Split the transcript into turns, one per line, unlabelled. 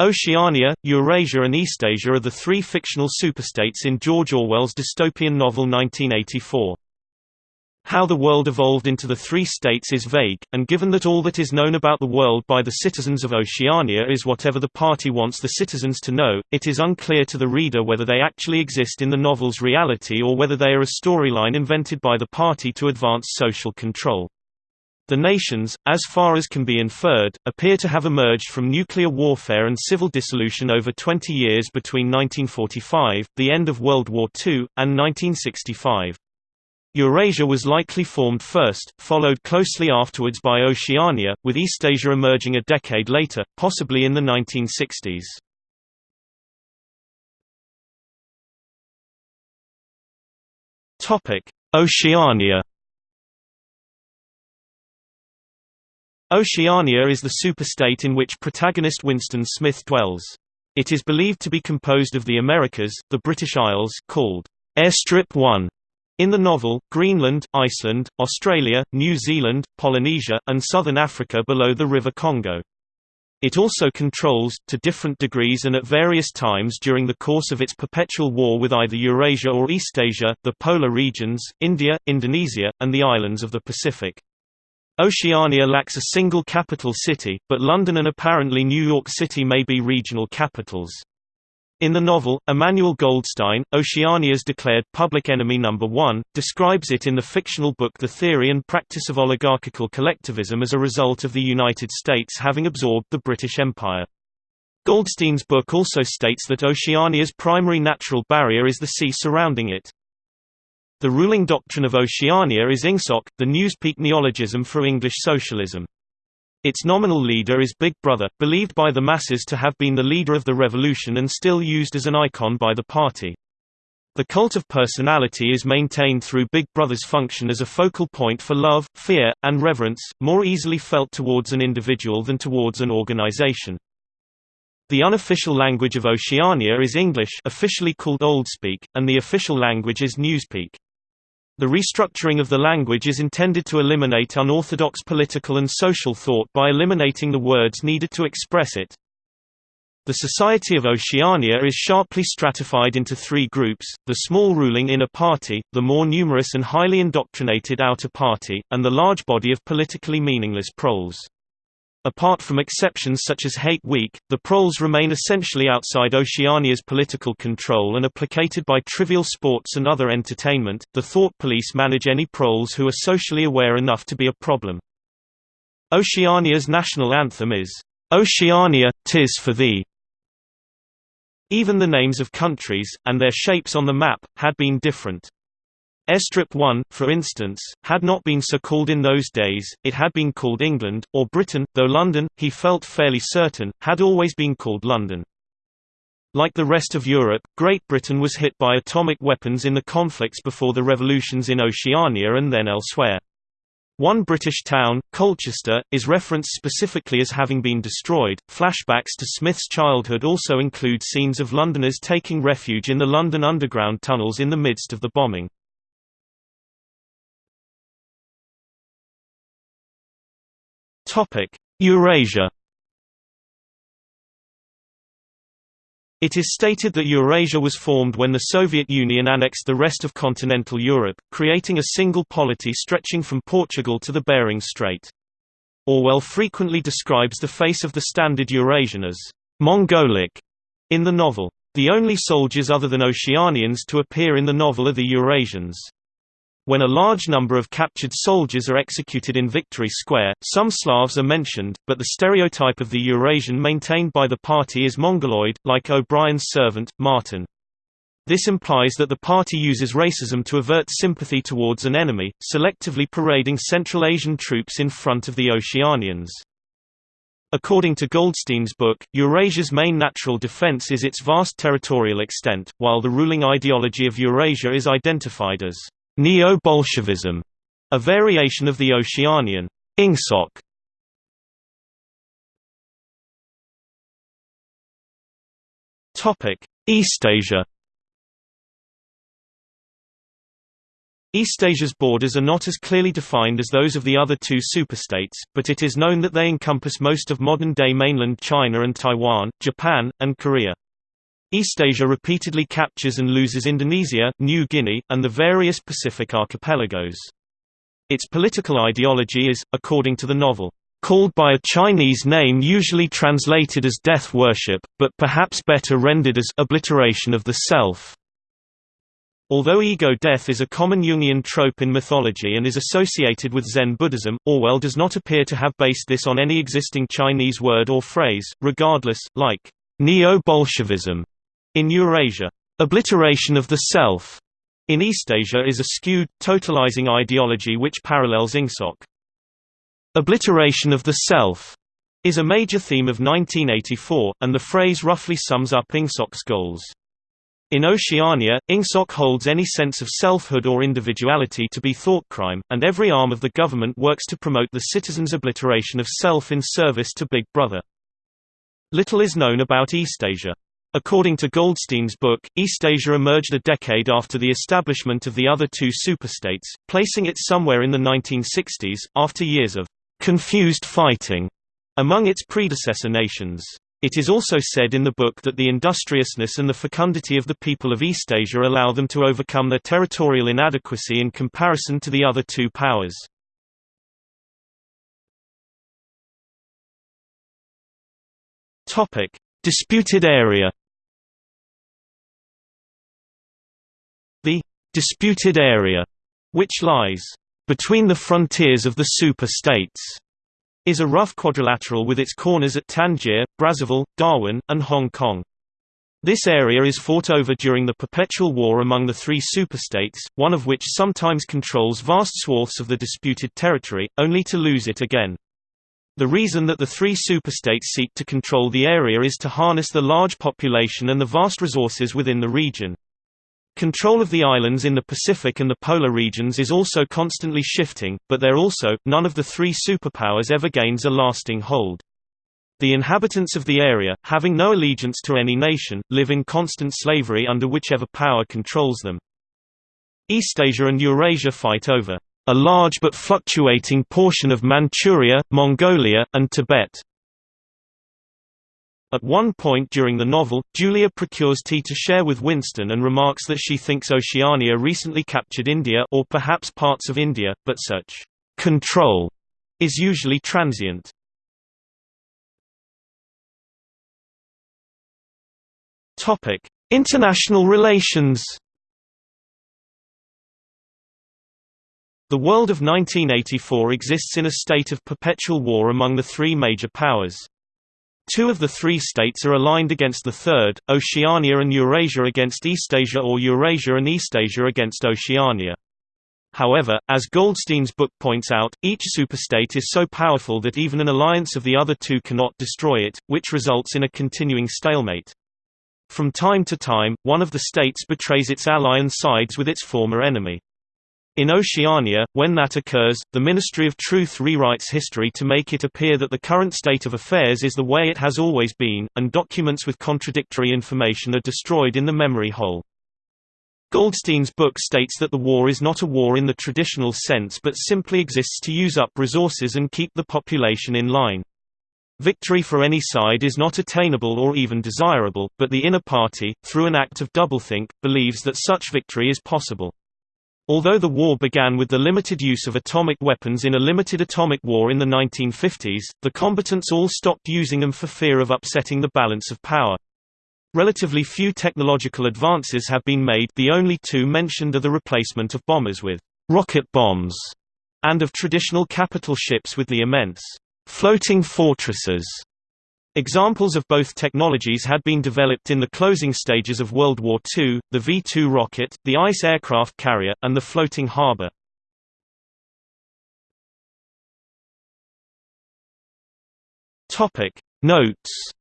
Oceania, Eurasia and Eastasia are the three fictional superstates in George Orwell's dystopian novel 1984. How the world evolved into the three states is vague, and given that all that is known about the world by the citizens of Oceania is whatever the party wants the citizens to know, it is unclear to the reader whether they actually exist in the novel's reality or whether they are a storyline invented by the party to advance social control. The nations, as far as can be inferred, appear to have emerged from nuclear warfare and civil dissolution over 20 years between 1945, the end of World War II, and 1965. Eurasia was likely formed first, followed closely afterwards by Oceania, with Eastasia emerging a decade later, possibly in the 1960s. Oceania Oceania is the superstate in which protagonist Winston Smith dwells. It is believed to be composed of the Americas, the British Isles called Airstrip 1 in the novel, Greenland, Iceland, Australia, New Zealand, Polynesia, and southern Africa below the River Congo. It also controls, to different degrees and at various times during the course of its perpetual war with either Eurasia or Eastasia, the polar regions, India, Indonesia, and the islands of the Pacific. Oceania lacks a single capital city, but London and apparently New York City may be regional capitals. In the novel, Emmanuel Goldstein, Oceania's declared public enemy number one, describes it in the fictional book The Theory and Practice of Oligarchical Collectivism as a result of the United States having absorbed the British Empire. Goldstein's book also states that Oceania's primary natural barrier is the sea surrounding it. The ruling doctrine of Oceania is Ingsoc, the newspeak neologism for English socialism. Its nominal leader is Big Brother, believed by the masses to have been the leader of the revolution and still used as an icon by the party. The cult of personality is maintained through Big Brother's function as a focal point for love, fear, and reverence, more easily felt towards an individual than towards an organization. The unofficial language of Oceania is English officially called Oldspeak, and the official language is Newspeak. The restructuring of the language is intended to eliminate unorthodox political and social thought by eliminating the words needed to express it. The Society of Oceania is sharply stratified into three groups, the small ruling inner party, the more numerous and highly indoctrinated outer party, and the large body of politically meaningless proles. Apart from exceptions such as Hate Week, the proles remain essentially outside Oceania's political control and are placated by trivial sports and other entertainment. The thought police manage any proles who are socially aware enough to be a problem. Oceania's national anthem is, Oceania, tis for thee. Even the names of countries, and their shapes on the map, had been different. Airstrip 1, for instance, had not been so called in those days, it had been called England, or Britain, though London, he felt fairly certain, had always been called London. Like the rest of Europe, Great Britain was hit by atomic weapons in the conflicts before the revolutions in Oceania and then elsewhere. One British town, Colchester, is referenced specifically as having been destroyed. Flashbacks to Smith's childhood also include scenes of Londoners taking refuge in the London Underground tunnels in the midst of the bombing. Eurasia It is stated that Eurasia was formed when the Soviet Union annexed the rest of continental Europe, creating a single polity stretching from Portugal to the Bering Strait. Orwell frequently describes the face of the standard Eurasian as Mongolic in the novel. The only soldiers other than Oceanians to appear in the novel are the Eurasians. When a large number of captured soldiers are executed in Victory Square, some Slavs are mentioned, but the stereotype of the Eurasian maintained by the party is Mongoloid, like O'Brien's servant, Martin. This implies that the party uses racism to avert sympathy towards an enemy, selectively parading Central Asian troops in front of the Oceanians. According to Goldstein's book, Eurasia's main natural defense is its vast territorial extent, while the ruling ideology of Eurasia is identified as Neo-Bolshevism, a variation of the Oceanian Ingsoc. Topic: Eastasia's borders are not as clearly defined as those of the other two superstates, but it is known that they encompass most of modern-day mainland China and Taiwan, Japan, and Korea. Eastasia repeatedly captures and loses Indonesia, New Guinea, and the various Pacific archipelagos. Its political ideology is, according to the novel, called by a Chinese name usually translated as death worship, but perhaps better rendered as obliteration of the self. Although ego death is a common Jungian trope in mythology and is associated with Zen Buddhism, Orwell does not appear to have based this on any existing Chinese word or phrase, regardless, like neo-Bolshevism in Eurasia, obliteration of the self in Eastasia is a skewed, totalizing ideology which parallels Ingsoc. Obliteration of the self is a major theme of 1984, and the phrase roughly sums up Ingsoc's goals. In Oceania, Ingsoc holds any sense of selfhood or individuality to be thoughtcrime, and every arm of the government works to promote the citizen's obliteration of self in service to Big Brother. Little is known about Eastasia. According to Goldstein's book, Eastasia emerged a decade after the establishment of the other two superstates, placing it somewhere in the 1960s, after years of confused fighting among its predecessor nations. It is also said in the book that the industriousness and the fecundity of the people of Eastasia allow them to overcome their territorial inadequacy in comparison to the other two powers. Topic: Disputed area The «disputed area», which lies «between the frontiers of the super-states», is a rough quadrilateral with its corners at Tangier, Brazzaville, Darwin, and Hong Kong. This area is fought over during the perpetual war among the three superstates, one of which sometimes controls vast swaths of the disputed territory, only to lose it again. The reason that the three superstates seek to control the area is to harness the large population and the vast resources within the region. Control of the islands in the Pacific and the polar regions is also constantly shifting, but there also, none of the three superpowers ever gains a lasting hold. The inhabitants of the area, having no allegiance to any nation, live in constant slavery under whichever power controls them. Eastasia and Eurasia fight over a large but fluctuating portion of Manchuria, Mongolia, and Tibet. At one point during the novel, Julia procures tea to share with Winston and remarks that she thinks Oceania recently captured India or perhaps parts of India, but such control is usually transient. Topic: International relations The world of 1984 exists in a state of perpetual war among the three major powers. Two of the three states are aligned against the third, Oceania and Eurasia against Eastasia or Eurasia and Eastasia against Oceania. However, as Goldstein's book points out, each superstate is so powerful that even an alliance of the other two cannot destroy it, which results in a continuing stalemate. From time to time, one of the states betrays its ally and sides with its former enemy. In Oceania, when that occurs, the Ministry of Truth rewrites history to make it appear that the current state of affairs is the way it has always been, and documents with contradictory information are destroyed in the memory hole. Goldstein's book states that the war is not a war in the traditional sense but simply exists to use up resources and keep the population in line. Victory for any side is not attainable or even desirable, but the inner party, through an act of doublethink, believes that such victory is possible. Although the war began with the limited use of atomic weapons in a limited atomic war in the 1950s, the combatants all stopped using them for fear of upsetting the balance of power. Relatively few technological advances have been made the only two mentioned are the replacement of bombers with «rocket bombs» and of traditional capital ships with the immense «floating fortresses» Examples of both technologies had been developed in the closing stages of World War II, the V-2 rocket, the ICE aircraft carrier, and the floating harbor. Notes